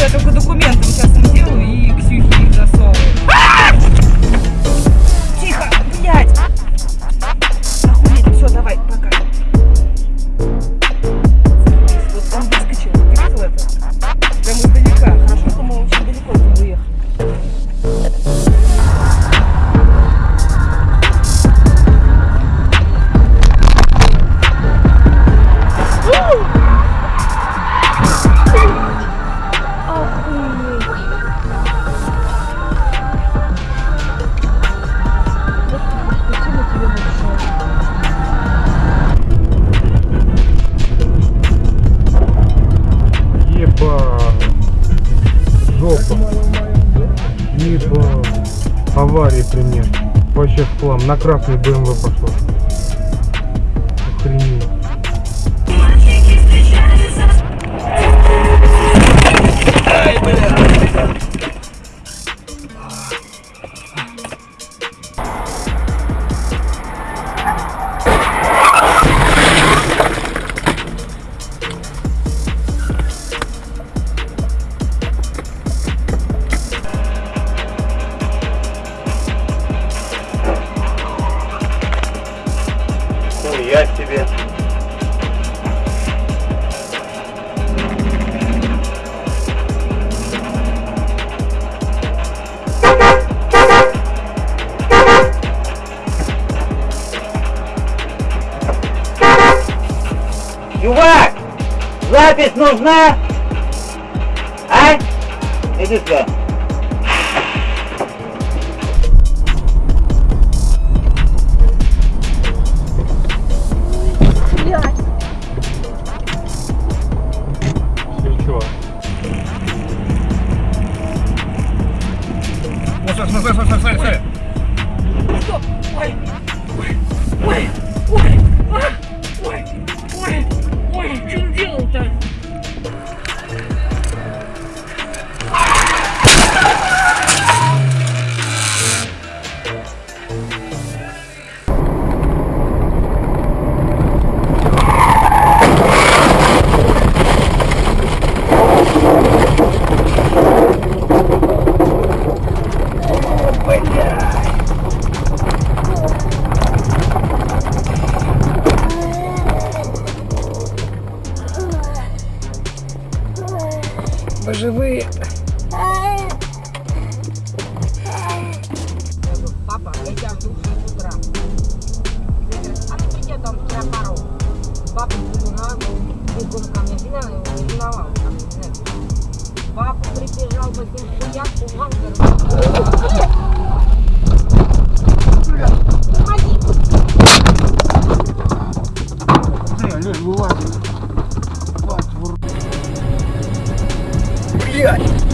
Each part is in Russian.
я только документы сейчас сделаю и Ксюхи их засовываю. катастрофам и э, по аварии пример. Вообще в хлам. На красный БМВ пошло. Охренеть. запись нужна? А? Иди сюда. Стой, стой, стой, стой, стой! Стоп! Ой! Ой! Ой! Ой!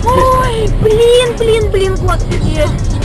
Ой, блин, блин, блин, господи.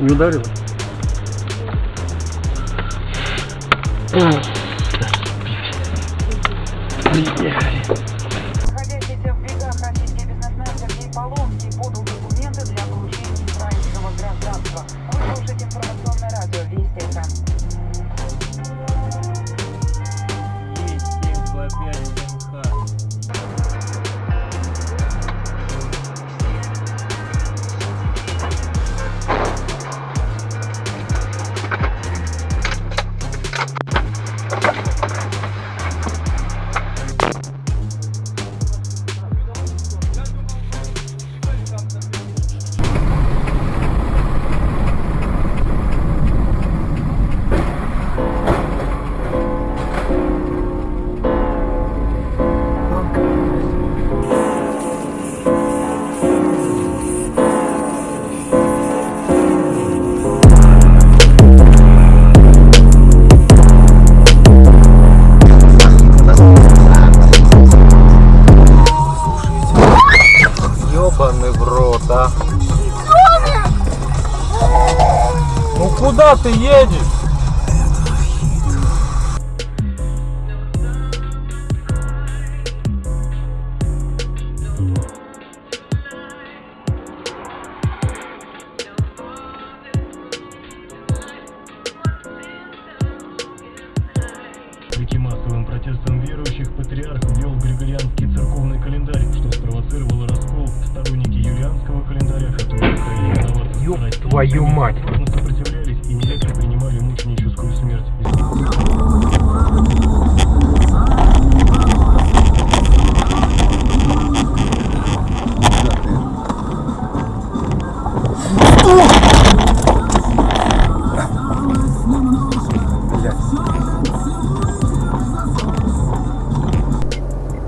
Не ударил? Yeah. Куда ты едешь? Вопреки массовым протестам верующих, патриарх ввел Григорианский церковный календарь, что спровоцировало раскол. Сторонники юлианского календаря, Ёб страсти, твою мать.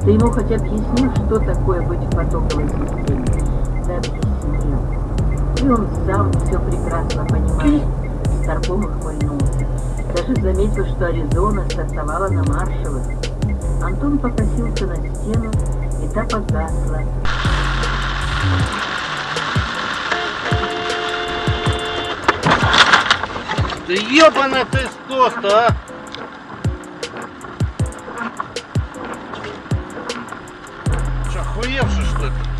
Ты ему хоть объяснил, что такое быть в потоковой системе? Да объяснил. И он сам все прекрасно понимает. Старпом ухмыльнулся. Даже заметил, что Аризона стартовала на маршевых. Антон покосился на стену, и та погасла. Да ебаный ты стос-то, а! Охуевший что ли?